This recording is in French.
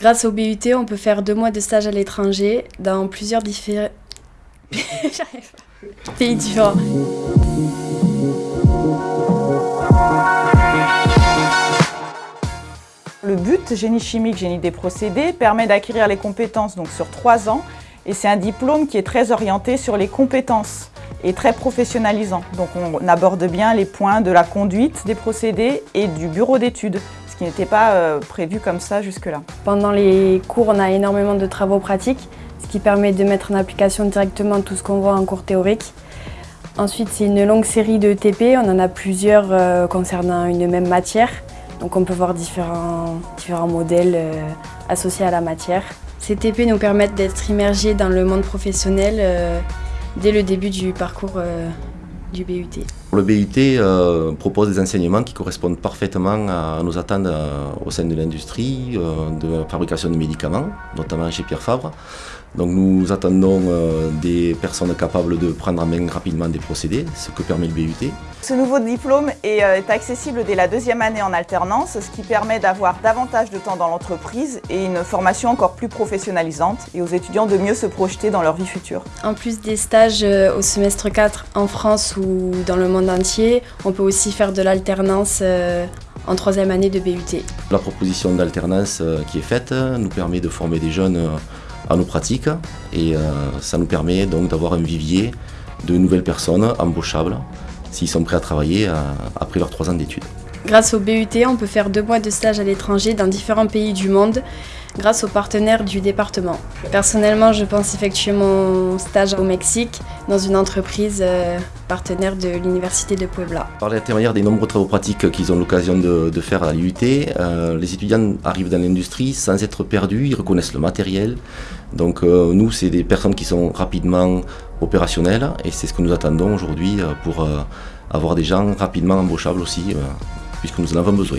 Grâce au BUT, on peut faire deux mois de stage à l'étranger dans plusieurs différents pays différents. Le but, génie chimique, génie des procédés, permet d'acquérir les compétences donc, sur trois ans et c'est un diplôme qui est très orienté sur les compétences et très professionnalisant. Donc on aborde bien les points de la conduite des procédés et du bureau d'études, qui n'était pas euh, prévu comme ça jusque-là. Pendant les cours, on a énormément de travaux pratiques, ce qui permet de mettre en application directement tout ce qu'on voit en cours théorique. Ensuite, c'est une longue série de TP, on en a plusieurs euh, concernant une même matière. Donc on peut voir différents, différents modèles euh, associés à la matière. Ces TP nous permettent d'être immergés dans le monde professionnel euh, dès le début du parcours euh, du BUT. Le BUT propose des enseignements qui correspondent parfaitement à nos attentes au sein de l'industrie, de la fabrication de médicaments, notamment chez Pierre Fabre. Donc nous attendons euh, des personnes capables de prendre en main rapidement des procédés, ce que permet le BUT. Ce nouveau diplôme est, euh, accessible dès la deuxième année en alternance, ce qui permet d'avoir davantage de temps dans l'entreprise et une formation encore plus professionnalisante et aux étudiants de mieux se projeter dans leur vie future. En plus des stages euh, au semestre 4 en France ou dans le monde entier, on peut aussi faire de l'alternance en troisième année de BUT. La proposition d'alternance qui est faite nous permet de former des jeunes à nos pratiques et euh, ça nous permet donc d'avoir un vivier de nouvelles personnes embauchables s'ils sont prêts à travailler euh, après leurs trois ans d'études. Grâce au BUT, on peut faire deux mois de stage à l'étranger dans différents pays du monde grâce aux partenaires du département. Personnellement, je pense effectuer mon stage au Mexique dans une entreprise euh, partenaire de l'Université de Puebla. Par l'intermédiaire des nombreux travaux pratiques qu'ils ont l'occasion de, faire à l'UT, euh, les étudiants arrivent dans l'industrie sans être perdus, ils reconnaissent le matériel. Donc euh, nous, c'est des personnes qui sont rapidement opérationnelles et c'est ce que nous attendons aujourd'hui pour avoir des gens rapidement embauchables aussi puisque nous en avons besoin.